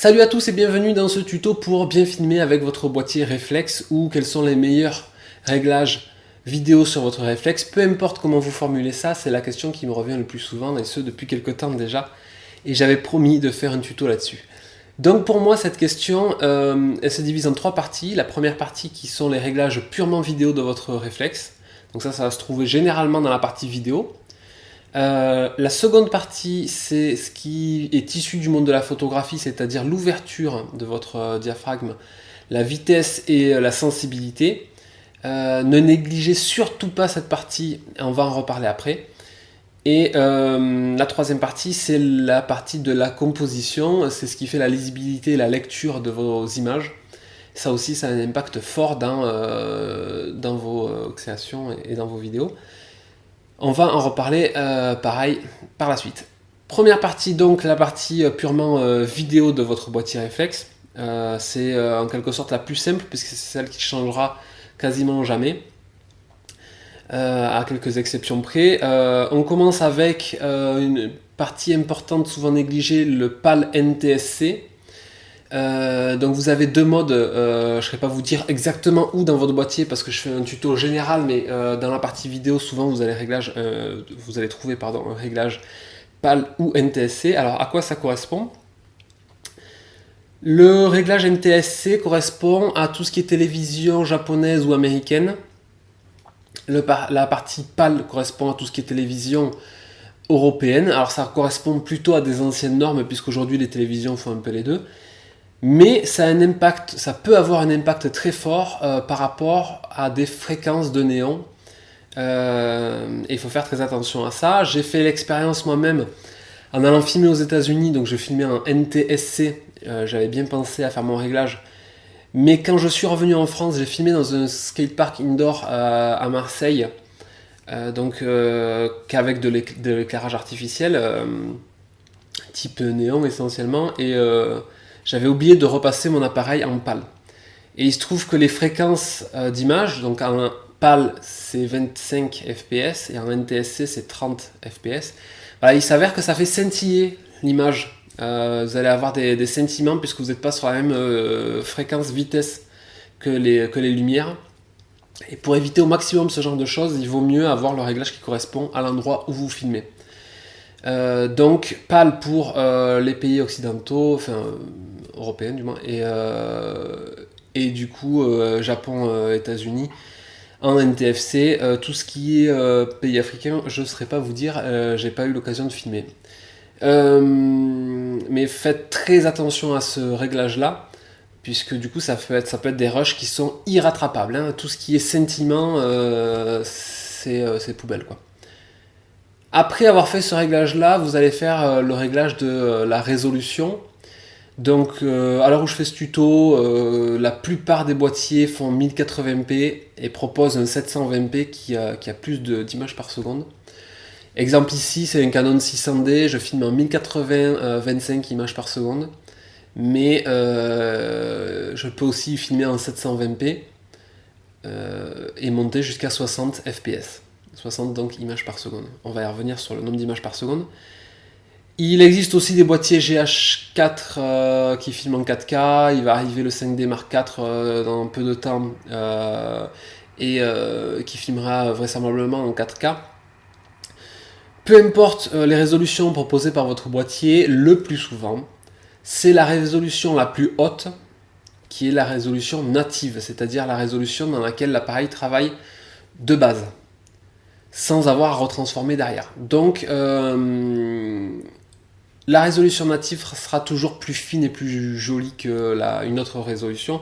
Salut à tous et bienvenue dans ce tuto pour bien filmer avec votre boîtier réflexe ou quels sont les meilleurs réglages vidéo sur votre réflexe. Peu importe comment vous formulez ça, c'est la question qui me revient le plus souvent et ce depuis quelques temps déjà. Et j'avais promis de faire un tuto là-dessus. Donc pour moi cette question, euh, elle se divise en trois parties. La première partie qui sont les réglages purement vidéo de votre réflexe. Donc ça, ça va se trouver généralement dans la partie vidéo. Euh, la seconde partie, c'est ce qui est issu du monde de la photographie, c'est-à-dire l'ouverture de votre euh, diaphragme, la vitesse et euh, la sensibilité. ne négligez surtout pas cette partie, on va en reparler après. Et la troisième partie, c'est la partie de la composition, c'est ce qui fait la lisibilité et la lecture de vos images. Ça aussi, ça a un impact fort dans, dans vos créations et dans vos vidéos. On va en reparler euh, pareil par la suite. Première partie donc, la partie euh, purement euh, vidéo de votre boîtier réflexe. c'est en quelque sorte la plus simple puisque c'est celle qui changera quasiment jamais. à quelques exceptions près. on commence avec une partie importante souvent négligée, le PAL NTSC. Euh, donc vous avez deux modes, euh, je ne serai pas vous dire exactement où dans votre boîtier parce que je fais un tuto général, mais euh, dans la partie vidéo, souvent vous allez, réglage, vous allez trouver pardon, un réglage PAL ou NTSC. Alors à quoi ça correspond? Le réglage NTSC correspond à tout ce qui est télévision japonaise ou américaine. La partie PAL correspond à tout ce qui est télévision européenne. Alors ça correspond plutôt à des anciennes normes puisqu'aujourd'hui les télévisions font un peu les deux mais ça a un impact, ça peut avoir un impact très fort euh, par rapport à des fréquences de néon. Euh, il faut faire très attention à ça. J'ai fait l'expérience moi-même en allant filmer aux États-Unis, donc je filmais en NTSC. Euh, j'avais bien pensé à faire mon réglage, mais quand je suis revenu en France, j'ai filmé dans un skatepark indoor à Marseille, donc qu'avec de l'éclairage artificiel, type néon essentiellement, et j'avais oublié de repasser mon appareil en PAL. Et il se trouve que les fréquences euh, d'image, donc en PAL c'est 25 fps et en NTSC c'est 30 fps, il s'avère que ça fait scintiller l'image. Euh, vous allez avoir des, sentiments puisque vous n'êtes pas sur la même euh, fréquence vitesse que les, que les lumières. Et pour éviter au maximum ce genre de choses, il vaut mieux avoir le réglage qui correspond à l'endroit où vous filmez. donc PAL pour les pays occidentaux, enfin européenne du moins, et, euh, et du coup euh, Japon, euh, États-Unis en NTFC. tout ce qui est pays africain, je ne saurais pas vous dire, j'ai pas eu l'occasion de filmer. mais faites très attention à ce réglage-là, puisque du coup ça peut être, ça peut être des rushs qui sont irrattrapables. Hein. Tout ce qui est sentiment, c'est poubelle. Quoi. Après avoir fait ce réglage-là, vous allez faire le réglage de la résolution. Donc, euh, à l'heure où je fais ce tuto, euh, la plupart des boîtiers font 1080p et proposent un 720p qui a, plus d'images par seconde. Exemple ici, c'est un Canon 600D, je filme en 1080 25 images par seconde, mais euh, je peux aussi filmer en 720p et monter jusqu'à 60 fps. 60 donc images par seconde. On va y revenir sur le nombre d'images par seconde. Il existe aussi des boîtiers GH4 euh, qui filment en 4K, il va arriver le 5D Mark IV euh, dans peu de temps euh, et qui filmera vraisemblablement en 4K. Peu importe les résolutions proposées par votre boîtier, le plus souvent, c'est la résolution la plus haute qui est la résolution native, c'est-à-dire la résolution dans laquelle l'appareil travaille de base, sans avoir à retransformer derrière. Donc, la résolution native sera toujours plus fine et plus jolie que une autre résolution.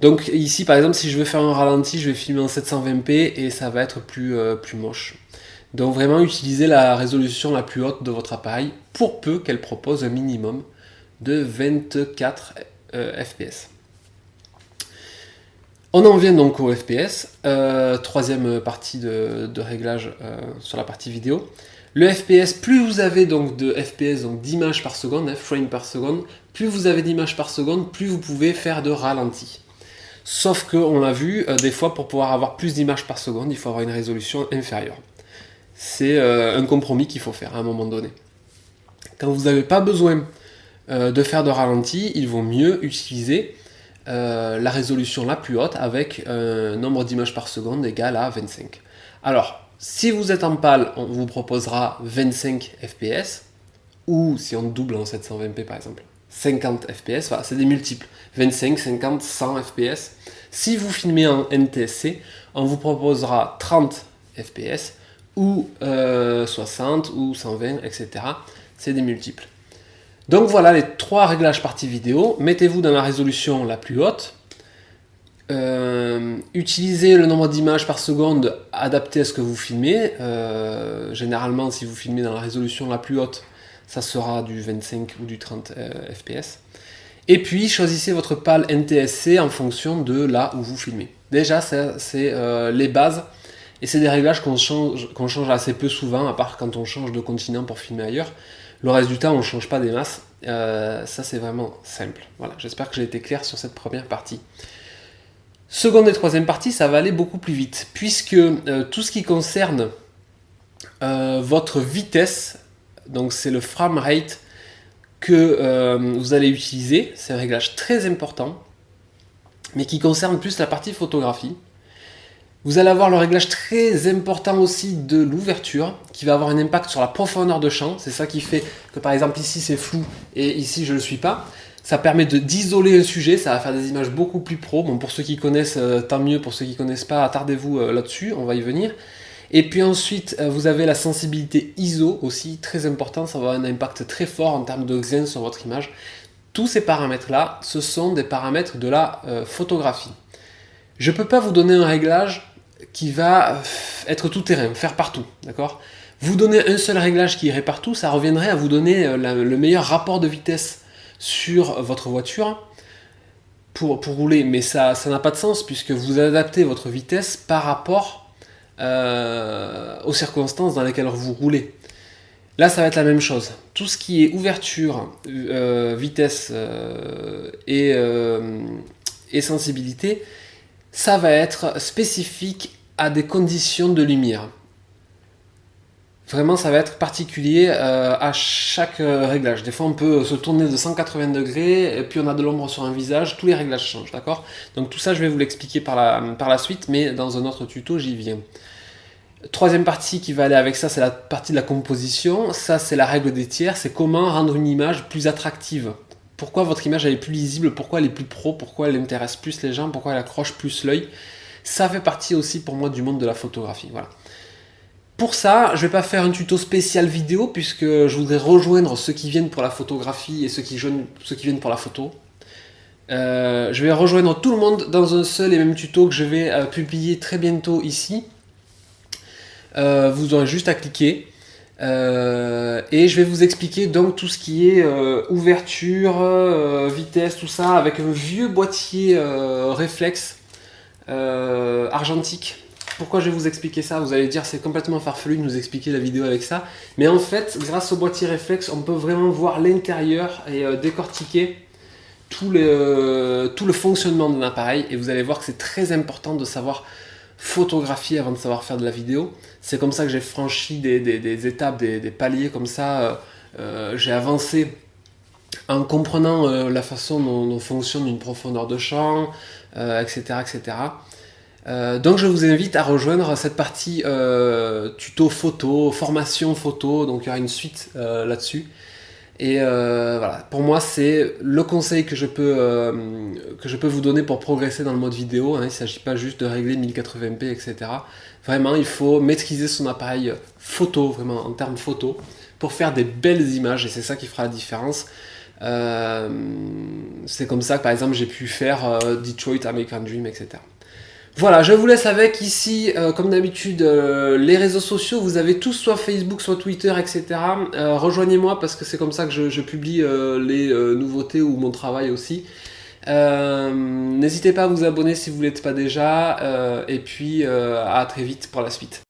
Donc ici par exemple si je veux faire un ralenti, je vais filmer en 720p et ça va être plus, euh, plus moche. Donc vraiment utiliser la résolution la plus haute de votre appareil pour peu qu'elle propose un minimum de 24 euh, fps. On en vient donc au FPS, euh, troisième partie de réglage sur la partie vidéo. Le FPS, plus vous avez donc de FPS, donc d'images par seconde, hein, frame par seconde, plus vous avez d'images par seconde, plus vous pouvez faire de ralenti. Sauf que, on l'a vu, euh, des fois pour pouvoir avoir plus d'images par seconde, il faut avoir une résolution inférieure. C'est euh, un compromis qu'il faut faire à un moment donné. Quand vous n'avez pas besoin de faire de ralenti, il vaut mieux utiliser la résolution la plus haute avec un nombre d'images par seconde égal à 25. Alors, si vous êtes en PAL, on vous proposera 25 fps, ou si on double en 720p par exemple, 50 fps, c'est des multiples, 25, 50, 100 fps. Si vous filmez en NTSC, on vous proposera 30 fps, ou 60, euh, ou 120, etc. C'est des multiples. Donc voilà les trois réglages partie vidéo. Mettez-vous dans la résolution la plus haute. Euh, utilisez le nombre d'images par seconde adapté à ce que vous filmez. Euh, généralement, si vous filmez dans la résolution la plus haute, ça sera du 25 ou du 30 fps. Et puis, choisissez votre PAL NTSC en fonction de là où vous filmez. Déjà, c'est les bases et c'est des réglages qu'on change, change assez peu souvent, à part quand on change de continent pour filmer ailleurs. Le reste du temps, on ne change pas des masses. Euh, ça, c'est vraiment simple. Voilà, j'espère que j'ai été clair sur cette première partie. Seconde et troisième partie, ça va aller beaucoup plus vite, puisque euh, tout ce qui concerne euh, votre vitesse, donc c'est le frame rate que vous allez utiliser, c'est un réglage très important, mais qui concerne plus la partie photographie. Vous allez avoir le réglage très important aussi de l'ouverture, qui va avoir un impact sur la profondeur de champ. C'est ça qui fait que par exemple ici c'est flou et ici je ne le suis pas. Ça permet d'isoler un sujet, ça va faire des images beaucoup plus pro. Bon, pour ceux qui connaissent, euh, tant mieux. Pour ceux qui ne connaissent pas, attardez-vous euh, là-dessus, on va y venir. Et puis ensuite, euh, vous avez la sensibilité ISO aussi, très important. Ça va avoir un impact très fort en termes de xen sur votre image. Tous ces paramètres-là, ce sont des paramètres de la photographie. Je ne peux pas vous donner un réglage qui va être tout terrain, faire partout, d'accord? Vous donner un seul réglage qui irait partout, ça reviendrait à vous donner le meilleur rapport de vitesse sur votre voiture pour, rouler, mais ça n'a pas de sens puisque vous adaptez votre vitesse par rapport euh, aux circonstances dans lesquelles vous roulez. Là, ça va être la même chose. Tout ce qui est ouverture, euh, vitesse et, et sensibilité, ça va être spécifique à des conditions de lumière. Vraiment, ça va être particulier euh, à chaque euh, réglage. Des fois, on peut se tourner de 180 degrés, et puis on a de l'ombre sur un visage, tous les réglages changent, d'accord? Donc tout ça, je vais vous l'expliquer par la, par la suite, mais dans un autre tuto, j'y viens. Troisième partie qui va aller avec ça, c'est la partie de la composition. Ça, c'est la règle des tiers, c'est comment rendre une image plus attractive. Pourquoi votre image elle est plus lisible, pourquoi elle est plus pro, pourquoi elle intéresse plus les gens, pourquoi elle accroche plus l'œil? Ça fait partie aussi pour moi du monde de la photographie. Voilà. Pour ça, je ne vais pas faire un tuto spécial vidéo puisque je voudrais rejoindre ceux qui viennent pour la photographie et ceux qui, viennent pour la photo. Euh, je vais rejoindre tout le monde dans un seul et même tuto que je vais euh, publier très bientôt ici. Euh, vous aurez juste à cliquer. et je vais vous expliquer donc tout ce qui est ouverture, vitesse, tout ça, avec un vieux boîtier réflexe argentique. Pourquoi je vais vous expliquer ça? Vous allez dire c'est complètement farfelu de nous expliquer la vidéo avec ça. Mais en fait, grâce au boîtier réflexe, on peut vraiment voir l'intérieur et euh, décortiquer tout le, euh, tout le fonctionnement d'un appareil. Et vous allez voir que c'est très important de savoir photographier avant de savoir faire de la vidéo. C'est comme ça que j'ai franchi des, étapes, des, paliers comme ça. j'ai avancé en comprenant la façon dont fonctionne une profondeur de champ, etc. Euh, etc. Euh, donc je vous invite à rejoindre cette partie euh, tuto photo, formation photo, donc il y aura une suite là-dessus. Et voilà, pour moi c'est le conseil que je, peux, que je peux vous donner pour progresser dans le mode vidéo. Hein. Il ne s'agit pas juste de régler 1080p, etc. Vraiment, il faut maîtriser son appareil photo, vraiment en termes photo, pour faire des belles images, et c'est ça qui fera la différence. Euh, c'est comme ça que par exemple j'ai pu faire euh, Detroit, American Dream, etc. Voilà, je vous laisse avec ici, euh, comme d'habitude, les réseaux sociaux. Vous avez tous soit Facebook, soit Twitter, etc. Rejoignez-moi parce que c'est comme ça que je, je publie les nouveautés ou mon travail aussi. N'hésitez pas à vous abonner si vous ne l'êtes pas déjà. et puis à très vite pour la suite.